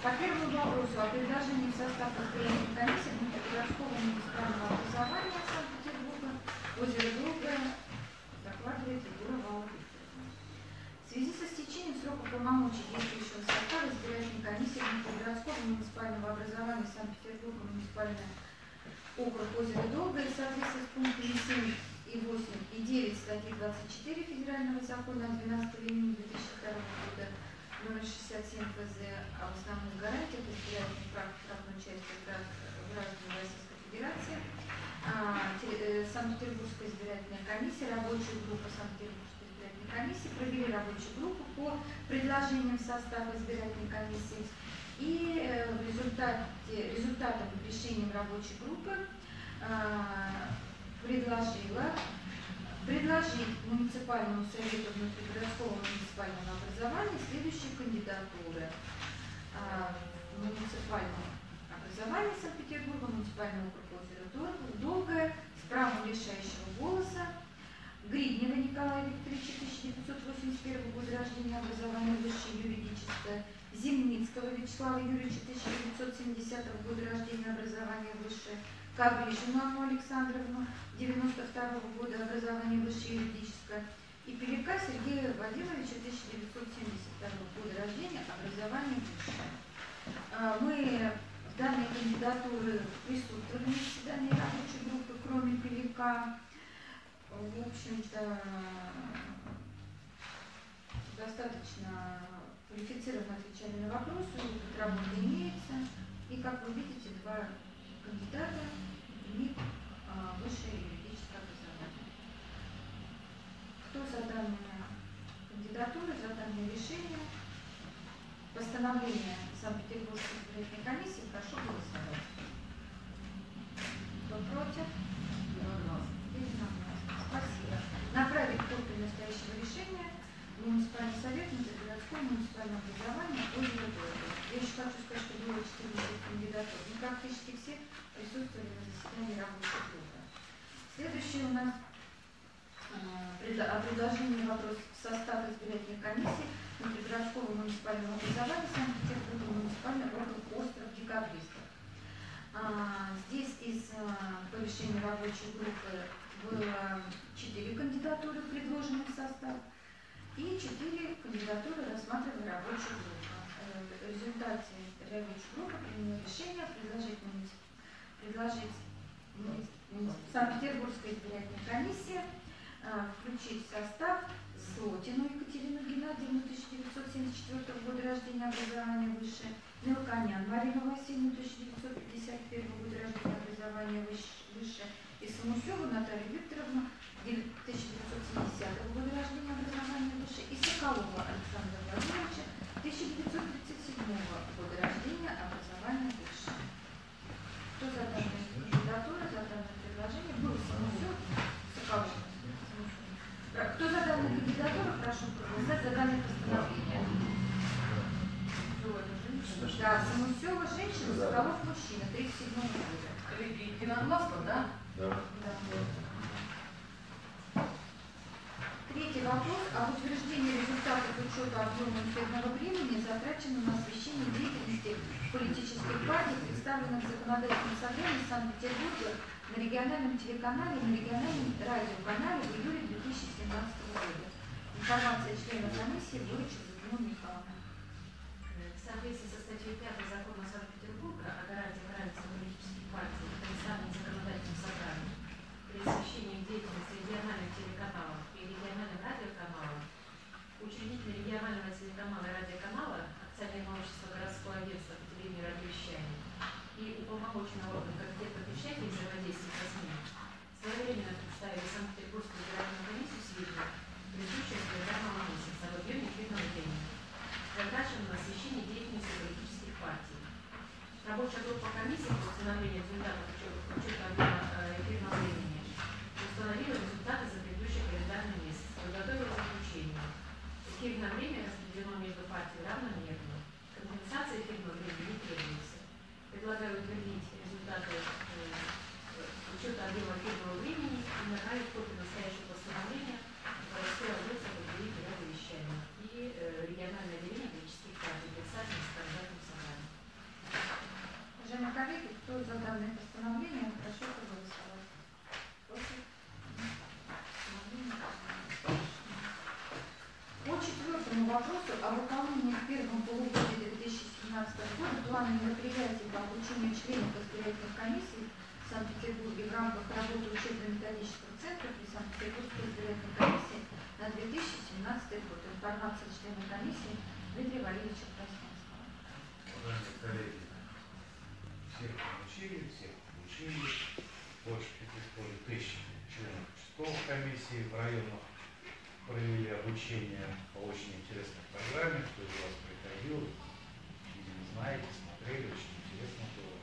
По первому вопросу о предложении в состав избирательной комиссии внутригородского муниципального образования Санкт-Петербурга озеро Долгое докладывает Егорова Викторовна. В связи со стечением срока полномочий действующего состава избирательной комиссии внутригородского муниципального образования Санкт-Петербурга муниципальное округ озеро Долгое в соответствии с пунктами 7 и 8 и 9 статьи 24 Федерального закона от 12 июня 2002 года номер 67 ФЗ об основных гарантиях избирательных прав правной части граждан Российской Федерации, а, э, Санкт-Петербургская избирательная комиссия, рабочая группа Санкт-Петербургской избирательной комиссии провели рабочую группу по предложениям состава избирательной комиссии. И э, в результате, результатом решением рабочей группы а, предложила предложить муниципальному совету внутригородского муниципального образования следующие кандидатуры. А, Муниципальное образование Санкт-Петербурга, муниципальный округ озера Дол- Долгое, с правом решающего голоса, Гриднева Николая Викторовича, 1981 года рождения, образование высшее юридическое, Зимницкого Вячеслава Юрьевича, 1970 года рождения, образование высшее, Кавришину Анну Александровну, 92 года, образование высшее юридическое, и Пелика Сергея Владимировича, 1972 года рождения, образование высшее. А, Мы в данной кандидатуры присутствовали на заседании рабочей группы, кроме Пелика. В общем-то, достаточно квалифицированно отвечали на вопросы, опыт работы имеется. И, как вы видите, два кандидата имеют а, высшее юридическое образование. Кто за данные кандидатуры, за данное решение? Постановление Санкт-Петербургской избирательной комиссии прошу голосовать. Кто против? Спасибо. Направить копию настоящего решения муниципальный совет Муниципального муниципального образования Долгое. Я еще хочу сказать, что было 14 кандидатур. Ну, практически все заседании рабочей группы. Следующий у нас э, о предложении вопрос в состав избирательной комиссии внутригородского муниципального образования Санкт-Петербурга муниципальный округ остров Декабристов. А, Здесь из а, по решению рабочей группы было четыре кандидатуры, предложенных в состав, и четыре кандидатуры рассматривала рабочая группа. Э, В результате рабочая группа приняла решение предложить, предложить Санкт-Петербургской избирательной комиссии а, включить в состав Слотину Екатерину Геннадьевну, 1974 года рождения, образование высшее, Мелконян Марину Васильевну, 1951 года рождения, образование выш- высшее, и Самусеву Наталью Викторовну, 1970 года рождения, образование высшее, и Соколова Александра Владимировича, 1937 года рождения, образование высшее. Кто за данную кандидатуру, за данное предложение? Был Самусев, Соколов. Про- Кто за данную кандидатуру, прошу проголосовать за данное постановление. Да, Самусева женщина, Соколов мужчина, 37 года. Единогласно, да? Да. Да. Третий вопрос об утверждении результатов учета объема эфирного времени, затраченного на освещение деятельности политических партий, представленных в законодательном собрании Санкт-Петербурга на региональном телеканале и на региональном радиоканале в июле 2017 года. Информация члена комиссии будет Людмила Михайловна. В соответствии со статьей 5 закона телевидению и радиовещанию и уполномоченный орган комитета и взаимодействия со СМИ своевременно представили Санкт-Петербургскую федеральную комиссию сведения, предыдущего календарного месяца об объеме эфирного времени затрачено на освещение деятельности политических партий. Рабочая группа комиссии по установлению результатов учета, учета объема э, эфирного времени установила результаты за предыдущий календарный месяц, подготовила заключение. Эфирное время распределено между партиями равномерно. Компенсация эфирного времени не требуется. Предлагаю утвердить результаты э, учета объема эфирного времени и направить копию настоящего постановления в городское агентство по телевидению и радиовещанию и э, региональное отделение политических партий, представленных в законодательном собрании. о выполнении в первом полугодии 2017 года плана мероприятий по обучению членов избирательных комиссий в Санкт-Петербурге в рамках работы учебно-методического центра при Санкт-Петербургской избирательной комиссии на 2017 год. Информация члена комиссии Дмитрия Валерьевича Красненского. Уважаемые коллеги, всех получили, всех получили. Больше пяти с половиной тысяч членов участковых комиссий в районах провели обучение по очень интересной программе. Кто из вас приходил, видимо, знаете, смотрели, очень интересно было.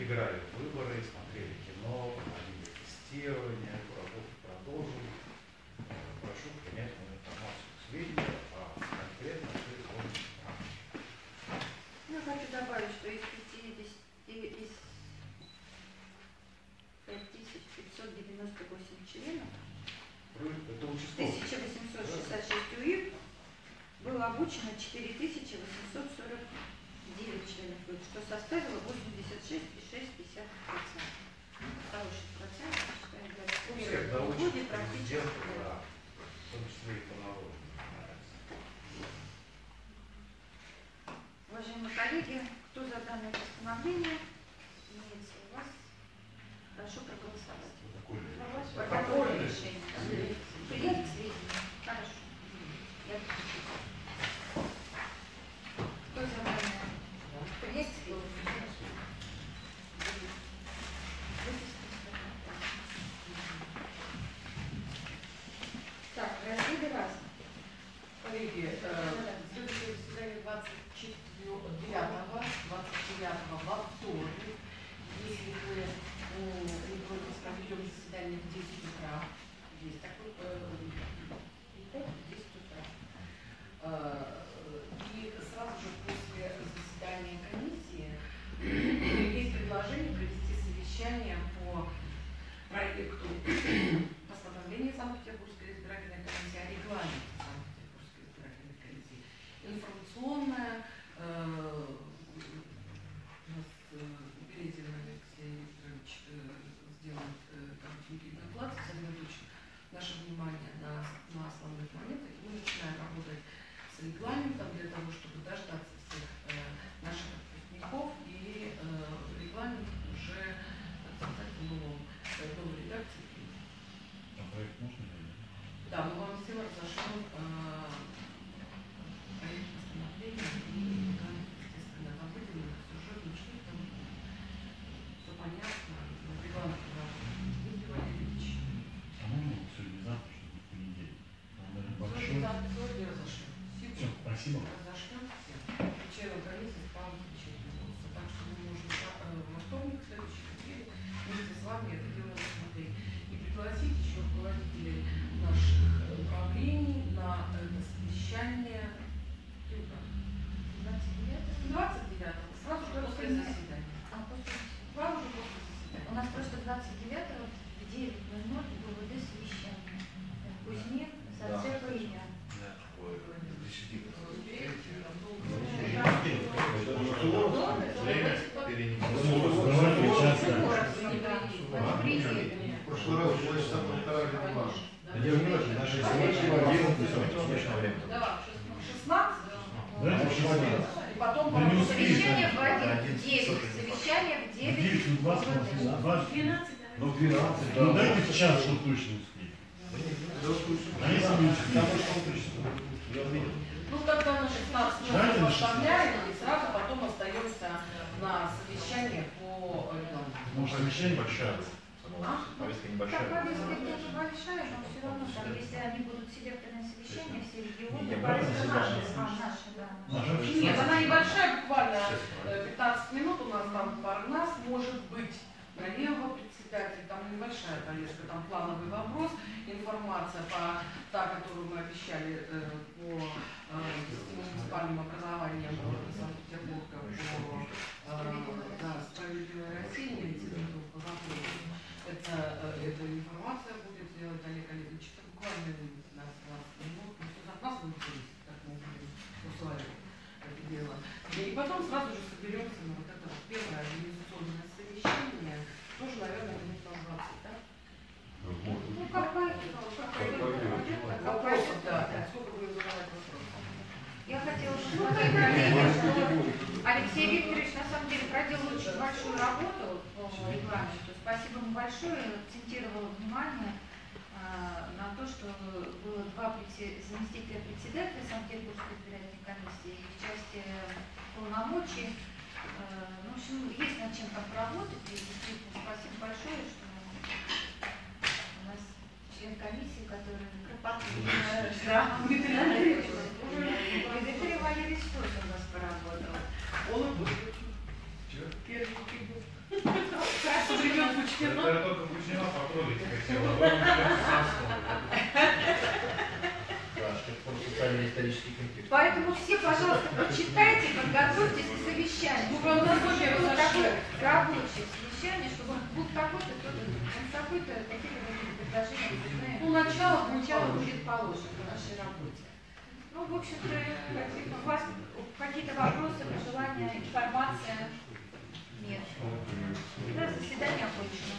Играли в выборы, смотрели кино, проводили тестирование, эту работу продолжим. Э, Прошу принять мою информацию к сведению, а конкретно все изложено в рамке. Ну, хочу добавить, что из 50, из 5598 членов Это участковый. 1866 УИР было обучено 4849 членов УИР, что составило 86,6%. Хороший процент, я считаю, для У всех первого доучат, полугодия практически. президенты, да, в том числе и по. Уважаемые коллеги, кто за данное постановление? Имеется у вас. Прошу. Протокольное решение. Принять к сведению. Хорошо. Я подпишу. Кто за данное? Принять к сведению. Так, разделы разные. Коллеги, э, следующее заседание 29 29 во вторник. Если вы м, не против, проведем заседание в 10 утра. Есть такой э, 10 утра. Э, И сразу же после заседания комиссии есть предложение провести совещание по проекту постановления Санкт-Петербургской избирательной комиссии о регламенте Санкт-Петербургской избирательной комиссии. Информационная, э, у нас э, Березин Алексей Викторович э, сделает э, некий доклад, сосредоточит наше внимание на, на основных моментах. И мы начинаем работать с регламентом для того, чтобы дождаться всех э, наших выпускников и э, регламент уже так сказать, в новой редакции А проект можно да, мы вам всем разошлем э, проект постановления и регламент, естественно, там выделено сюжетным шрифтом. Все понятно, нас Дмитрий Валерьевич. А можно сегодня завтра, чтобы в понедельник? Он, наверное, большой. Сегодня сегодня разошлем. Все, спасибо. Разошлем всем. Членам комиссии спал замечательно. Так что мы можем э, во вторник, в следующий неделе, вместе с вами это дело рассмотреть. И пригласить еще руководителей наших э, управлений на это совещание Юга. 29 29 сразу же после У нас просто 29-го в 9.00 ГУВД совещание. Кузьмин, Зацепа и я. В прошлый 16. Давайте в 16. И потом Да не по- успеешь. Совещание в 9. Совещание в 9. 9, ну 20, ГУВД. 20. Ну, 12, Ну дайте в час, чтобы точно успеть. А если не успеете? Ну, тогда на 16 Давайте часов на 16. оставляем и сразу потом остаемся на совещание по регламенту. Может, совещание большое. Повестка Так, небольшая. повестка небольшая, но все равно, там, если они будут селекторное совещание, все регионы, повестка наша, наша, да. Нет, она небольшая, буквально э, 15 минут у нас там пара нас, может быть, налево председатель, там небольшая повестка, там плановый вопрос, информация по та, которую мы обещали э, по э, муниципальным образованиям города Санкт-Петербурга, по э, да, справедливой России, по вопросу. Это, э, эта информация будет сделать Олег Олегович. Это буквально 15-20 минут. Ну, что от нас будет зависеть, как мы будем это дело. И потом сразу же соберемся на вот это вот первое организационное совещание. Тоже, наверное, минут на 20, да? Ну, как пойдет, как пойдет. Как Вопросов, пойдет. да. Сколько будем задавать вопросов? Ну, мы говорили, что Алексей Викторович на самом деле проделал очень большую работу по регламенту. Спасибо ему большое, акцентировал внимание а, на то, что было два заместителя председателя Санкт-Петербургской избирательной комиссии и в части полномочий. Э, Ну, в общем, есть над чем там поработать. И действительно, спасибо большое, что у нас член комиссии, который кропотливо Да, Дмитрий Андреевич. Дмитрий Валерьевич тоже у нас поработал. Он будет. Первый времен Это только потрогать. Поэтому все, пожалуйста, почитайте, подготовьтесь к совещанию. Ну, у нас зашли. такое рабочее совещание, чтобы был такой-то, кто-то, какой-то, какие-то предложения. Ну, начало, Начало будет положено в нашей работе. Ну, в общем-то, у вас какие-то вопросы, пожелания, информация? Нет. Да, заседание окончено.